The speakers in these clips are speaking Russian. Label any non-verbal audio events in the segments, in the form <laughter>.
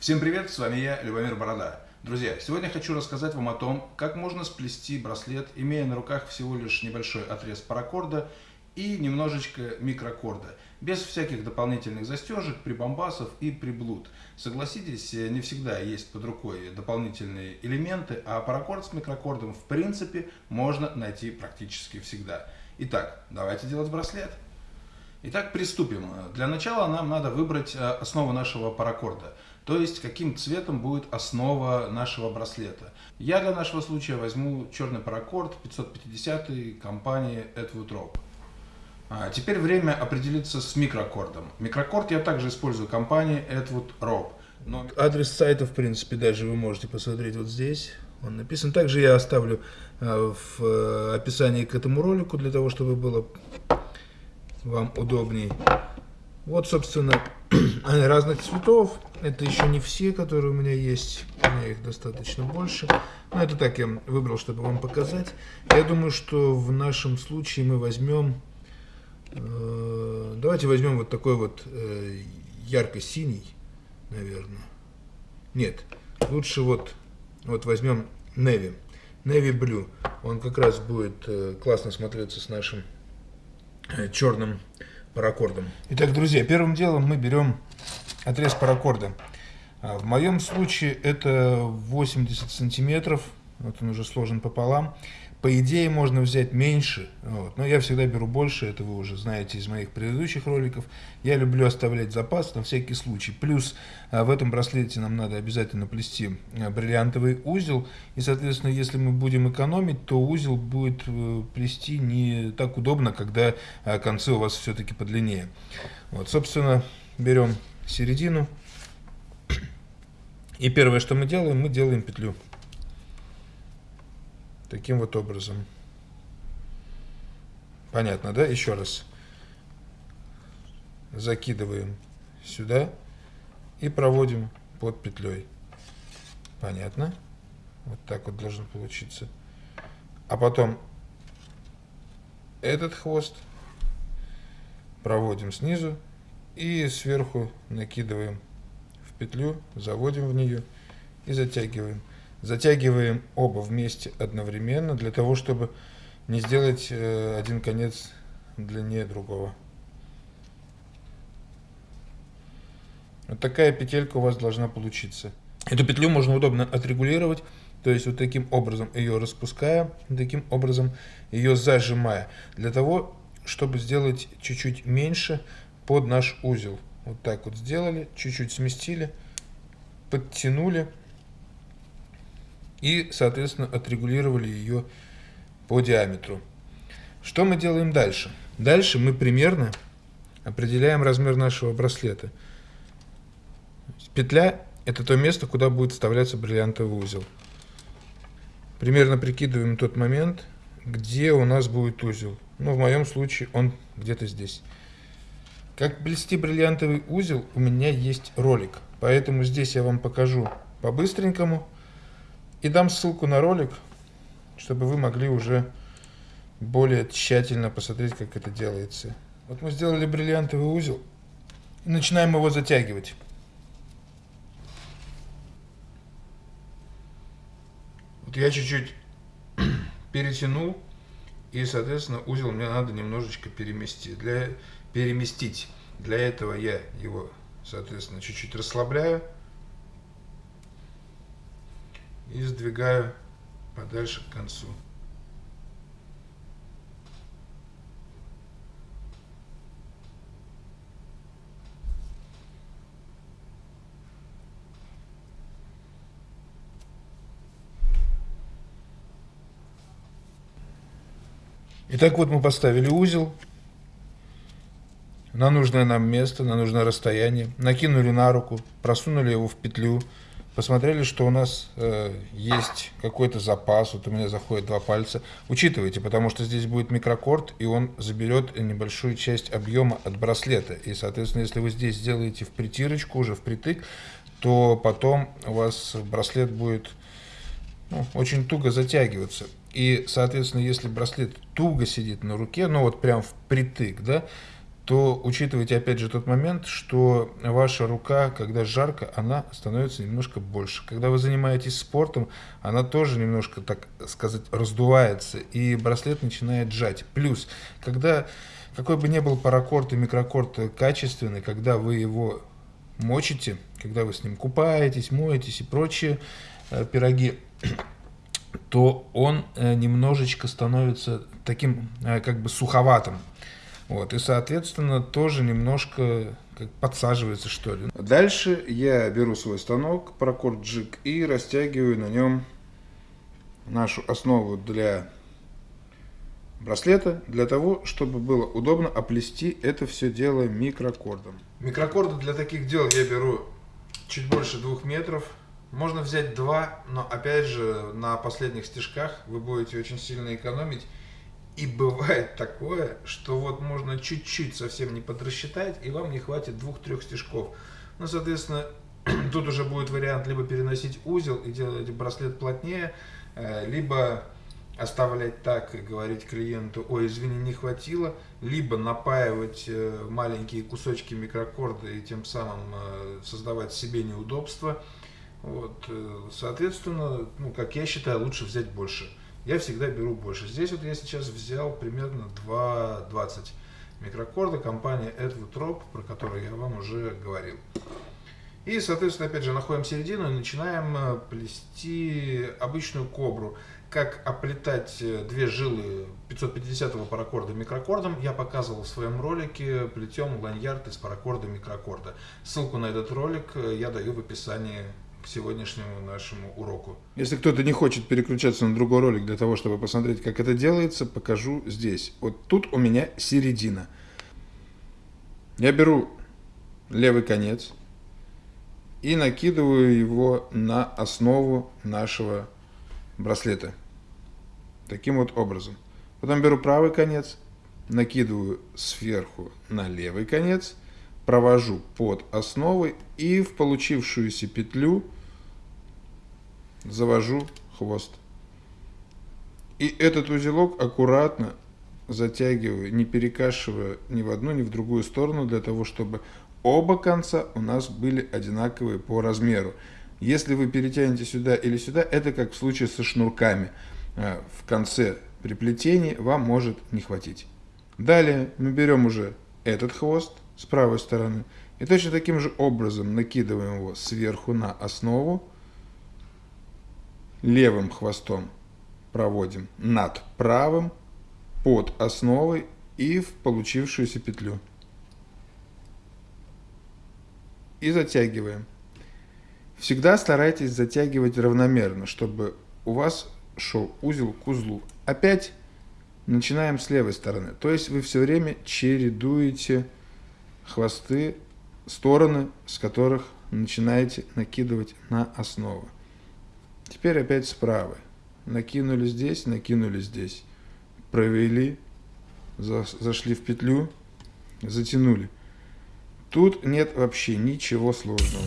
Всем привет, с вами я, Любомир Борода. Друзья, сегодня хочу рассказать вам о том, как можно сплести браслет, имея на руках всего лишь небольшой отрез паракорда и немножечко микрокорда, без всяких дополнительных застежек, прибамбасов и приблуд. Согласитесь, не всегда есть под рукой дополнительные элементы, а паракорд с микрокордом в принципе можно найти практически всегда. Итак, давайте делать браслет. Итак, приступим. Для начала нам надо выбрать э, основу нашего паракорда. То есть, каким цветом будет основа нашего браслета. Я для нашего случая возьму черный паракорд 550 компании Edwood Rope. А теперь время определиться с микрокордом. Микрокорд я также использую компании Edwood Rope. Но... Адрес сайта, в принципе, даже вы можете посмотреть вот здесь. Он написан. Также я оставлю э, в э, описании к этому ролику, для того, чтобы было вам удобней. Вот, собственно, <clears throat> разных цветов. Это еще не все, которые у меня есть. У меня их достаточно больше. Но это так я выбрал, чтобы вам показать. Я думаю, что в нашем случае мы возьмем... Э, давайте возьмем вот такой вот э, ярко-синий, наверное. Нет, лучше вот, вот возьмем Navy. Navy Blue. Он как раз будет э, классно смотреться с нашим э, черным паракордом. Итак, друзья, первым делом мы берем отрез паракорда. А, в моем случае это 80 сантиметров, вот он уже сложен пополам. По идее можно взять меньше, вот, но я всегда беру больше, это вы уже знаете из моих предыдущих роликов. Я люблю оставлять запас на всякий случай. Плюс а, в этом браслете нам надо обязательно плести а, бриллиантовый узел. И, соответственно, если мы будем экономить, то узел будет э, плести не так удобно, когда концы у вас все-таки подлиннее. Вот, собственно, берем середину. И первое, что мы делаем, мы делаем петлю. Таким вот образом. Понятно, да? Еще раз. Закидываем сюда и проводим под петлей. Понятно? Вот так вот должен получиться. А потом этот хвост проводим снизу и сверху накидываем в петлю, заводим в нее и затягиваем. Затягиваем оба вместе одновременно, для того, чтобы не сделать э, один конец длиннее другого. Вот такая петелька у вас должна получиться. Эту петлю можно удобно отрегулировать, то есть вот таким образом ее распуская, таким образом ее зажимая, для того, чтобы сделать чуть-чуть меньше под наш узел. Вот так вот сделали, чуть-чуть сместили, подтянули и, соответственно, отрегулировали ее по диаметру. Что мы делаем дальше? Дальше мы примерно определяем размер нашего браслета. Петля – это то место, куда будет вставляться бриллиантовый узел. Примерно прикидываем тот момент, где у нас будет узел. Ну, в моем случае он где-то здесь. Как плести бриллиантовый узел, у меня есть ролик. Поэтому здесь я вам покажу по-быстренькому – и дам ссылку на ролик, чтобы вы могли уже более тщательно посмотреть, как это делается. Вот мы сделали бриллиантовый узел начинаем его затягивать. Вот я чуть-чуть <clears throat> перетянул, и, соответственно, узел мне надо немножечко переместить. Для, переместить. Для этого я его, соответственно, чуть-чуть расслабляю и сдвигаю подальше к концу. Итак, вот мы поставили узел. На нужное нам место, на нужное расстояние, накинули на руку, просунули его в петлю, посмотрели, что у нас э, есть какой-то запас, вот у меня заходит два пальца. Учитывайте, потому что здесь будет микрокорд, и он заберет небольшую часть объема от браслета. И, соответственно, если вы здесь сделаете в притирочку, уже впритык, то потом у вас браслет будет ну, очень туго затягиваться. И, соответственно, если браслет туго сидит на руке, ну вот прям впритык, да, то учитывайте опять же тот момент, что ваша рука, когда жарко, она становится немножко больше. Когда вы занимаетесь спортом, она тоже немножко, так сказать, раздувается, и браслет начинает сжать. Плюс, когда какой бы ни был паракорд и микрокорд качественный, когда вы его мочите, когда вы с ним купаетесь, моетесь и прочие э, пироги, то он э, немножечко становится таким э, как бы суховатым. Вот, и, соответственно, тоже немножко как подсаживается, что ли. Дальше я беру свой станок, Procord Jig, и растягиваю на нем нашу основу для браслета, для того, чтобы было удобно оплести это все дело микрокордом. Микрокорды для таких дел я беру чуть больше двух метров. Можно взять два, но опять же на последних стежках вы будете очень сильно экономить. И бывает такое, что вот можно чуть-чуть совсем не подрасчитать, и вам не хватит двух-трех стежков. Ну, соответственно, <clears throat> тут уже будет вариант либо переносить узел и делать браслет плотнее, э, либо оставлять так и говорить клиенту, ой, извини, не хватило, либо напаивать э, маленькие кусочки микрокорда и тем самым э, создавать себе неудобства. Вот, соответственно, ну, как я считаю, лучше взять больше я всегда беру больше. Здесь вот я сейчас взял примерно 2,20 микрокорда компании Rope, про которую я вам уже говорил. И, соответственно, опять же, находим середину и начинаем э, плести обычную кобру. Как оплетать э, две жилы 550-го паракорда микрокордом, я показывал в своем ролике «Плетем ланьярд из паракорда микрокорда». Ссылку на этот ролик э, я даю в описании к сегодняшнему нашему уроку. Если кто-то не хочет переключаться на другой ролик для того, чтобы посмотреть, как это делается, покажу здесь. Вот тут у меня середина. Я беру левый конец и накидываю его на основу нашего браслета. Таким вот образом. Потом беру правый конец, накидываю сверху на левый конец – провожу под основой и в получившуюся петлю завожу хвост. И этот узелок аккуратно затягиваю, не перекашивая ни в одну, ни в другую сторону, для того, чтобы оба конца у нас были одинаковые по размеру. Если вы перетянете сюда или сюда, это как в случае со шнурками. А, в конце при плетении вам может не хватить. Далее мы берем уже этот хвост, с правой стороны. И точно таким же образом накидываем его сверху на основу. Левым хвостом проводим над правым, под основой и в получившуюся петлю. И затягиваем. Всегда старайтесь затягивать равномерно, чтобы у вас шел узел к узлу. Опять начинаем с левой стороны. То есть вы все время чередуете хвосты, стороны, с которых начинаете накидывать на основу. Теперь опять справа. Накинули здесь, накинули здесь. Провели, зашли в петлю, затянули. Тут нет вообще ничего сложного.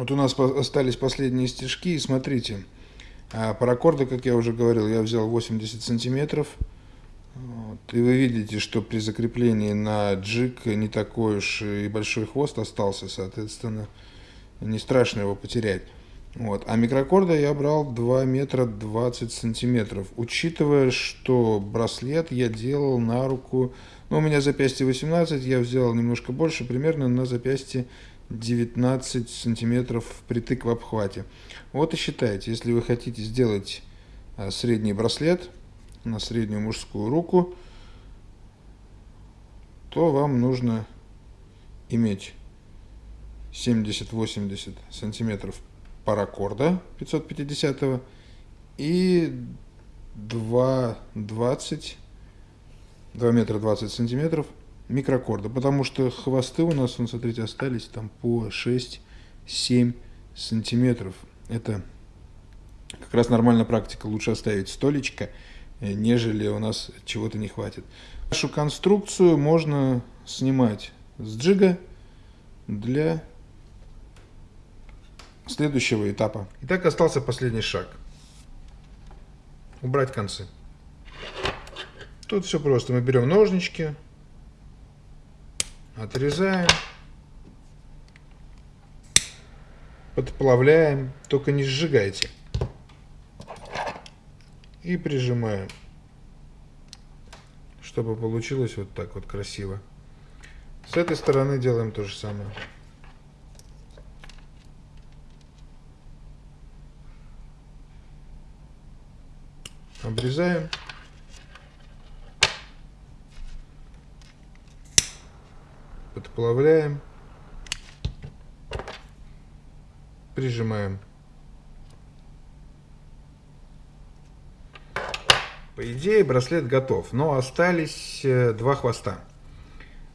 Вот у нас остались последние стежки, смотрите, а паракорда, как я уже говорил, я взял 80 сантиметров. Вот, и вы видите, что при закреплении на джик не такой уж и большой хвост остался, соответственно, не страшно его потерять. Вот. А микрокорда я брал 2 метра 20 сантиметров. Учитывая, что браслет я делал на руку, ну, у меня запястье 18, я взял немножко больше, примерно на запястье 19 сантиметров впритык в обхвате. Вот и считайте, если вы хотите сделать а, средний браслет на среднюю мужскую руку, то вам нужно иметь 70-80 сантиметров паракорда 550 и 2,20 2 метра 20 сантиметров микрокорда, потому что хвосты у нас, вот, смотрите, остались там по 6-7 сантиметров. Это как раз нормальная практика, лучше оставить столечко, э, нежели у нас чего-то не хватит. Нашу конструкцию можно снимать с джига для следующего этапа. Итак, остался последний шаг. Убрать концы. Тут все просто. Мы берем ножнички, отрезаем, подплавляем, только не сжигайте. И прижимаем, чтобы получилось вот так вот красиво. С этой стороны делаем то же самое. Обрезаем. Подплавляем. Прижимаем. По идее браслет готов, но остались э, два хвоста.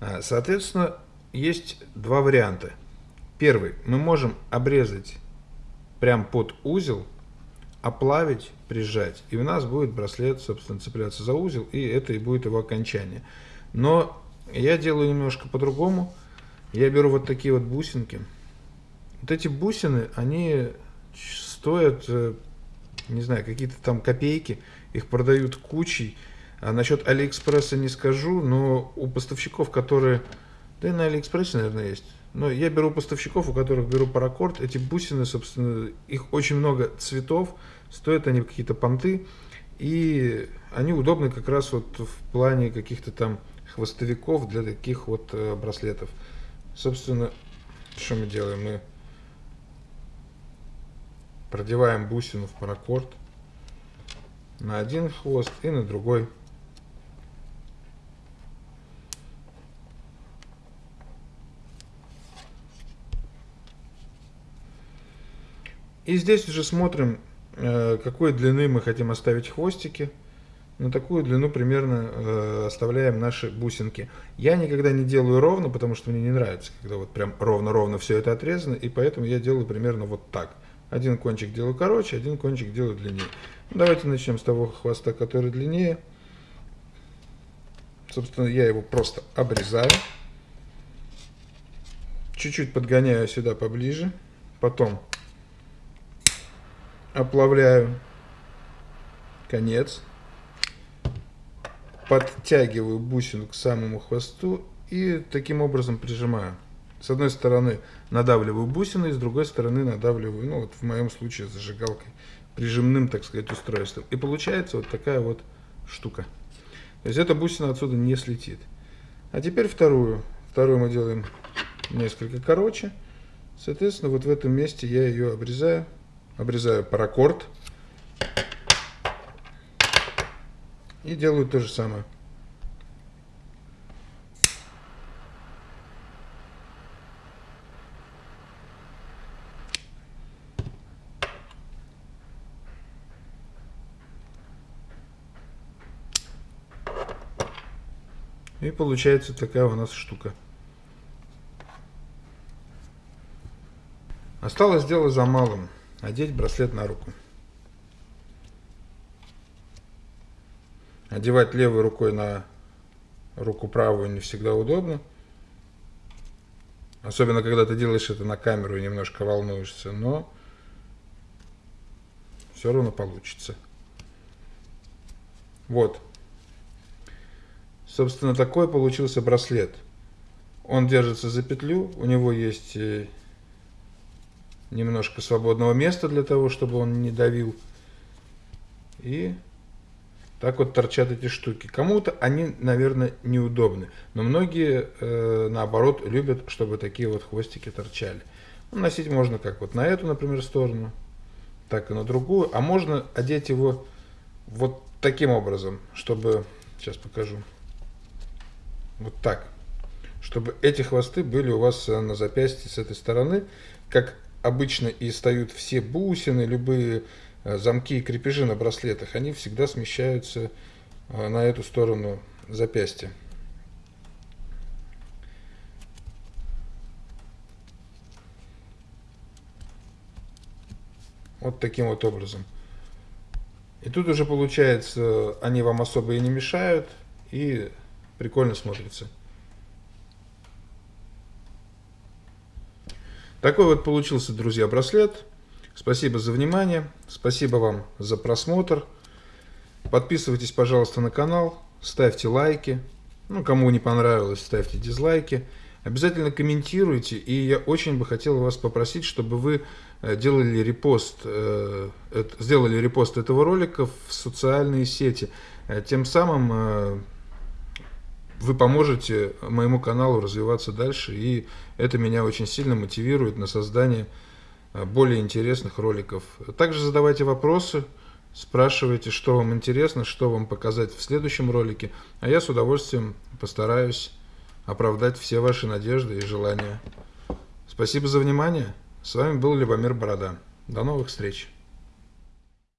А, соответственно, есть два варианта. Первый. Мы можем обрезать прям под узел, оплавить, прижать. И у нас будет браслет, собственно, цепляться за узел, и это и будет его окончание. Но я делаю немножко по-другому. Я беру вот такие вот бусинки. Вот эти бусины, они стоят, э, не знаю, какие-то там копейки. Их продают кучей. А насчет Алиэкспресса не скажу, но у поставщиков, которые... Да и на Алиэкспрессе, наверное, есть. Но я беру поставщиков, у которых беру паракорд. Эти бусины, собственно, их очень много цветов. Стоят они какие-то понты. И они удобны как раз вот в плане каких-то там хвостовиков для таких вот э, браслетов. Собственно, что мы делаем? Мы продеваем бусину в паракорд на один хвост и на другой. И здесь уже смотрим, э, какой длины мы хотим оставить хвостики. На такую длину примерно э, оставляем наши бусинки. Я никогда не делаю ровно, потому что мне не нравится, когда вот прям ровно-ровно все это отрезано. И поэтому я делаю примерно вот так. Один кончик делаю короче, один кончик делаю длиннее. Давайте начнем с того хвоста, который длиннее. Собственно, я его просто обрезаю. Чуть-чуть подгоняю сюда поближе. Потом оплавляю конец, подтягиваю бусину к самому хвосту и таким образом прижимаю. С одной стороны надавливаю бусиной, с другой стороны надавливаю, ну вот в моем случае зажигалкой, прижимным, так сказать, устройством. И получается вот такая вот штука. То есть эта бусина отсюда не слетит. А теперь вторую. Вторую мы делаем несколько короче. Соответственно, вот в этом месте я ее обрезаю обрезаю паракорд и делаю то же самое. И получается такая у нас штука. Осталось дело за малым. Одеть браслет на руку. Одевать левой рукой на руку правую не всегда удобно. Особенно, когда ты делаешь это на камеру и немножко волнуешься, но все равно получится. Вот. Собственно, такой получился браслет. Он держится за петлю, у него есть э, немножко свободного места для того, чтобы он не давил. И так вот торчат эти штуки. Кому-то они, наверное, неудобны, но многие, э, наоборот, любят, чтобы такие вот хвостики торчали. Ну, носить можно как вот на эту, например, сторону, так и на другую, а можно одеть его вот таким образом, чтобы, сейчас покажу, вот так, чтобы эти хвосты были у вас э, на запястье с этой стороны, как обычно и стоят все бусины, любые замки и крепежи на браслетах, они всегда смещаются э, на эту сторону запястья. Вот таким вот образом. И тут уже получается, они вам особо и не мешают, и прикольно смотрится. Такой вот получился, друзья, браслет. Спасибо за внимание, спасибо вам за просмотр. Подписывайтесь, пожалуйста, на канал, ставьте лайки. Ну, кому не понравилось, ставьте дизлайки. Обязательно комментируйте, и я очень бы хотел вас попросить, чтобы вы э, делали репост, э, сделали репост этого ролика в социальные сети. Э, тем самым вы поможете моему каналу развиваться дальше, и это меня очень сильно мотивирует на создание более интересных роликов. Также задавайте вопросы, спрашивайте, что вам интересно, что вам показать в следующем ролике, а я с удовольствием постараюсь оправдать все ваши надежды и желания. Спасибо за внимание. С вами был Любомир Борода. До новых встреч.